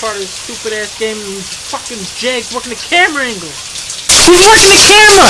part of this stupid ass game and fucking Jake's working the camera angle. He's working the camera?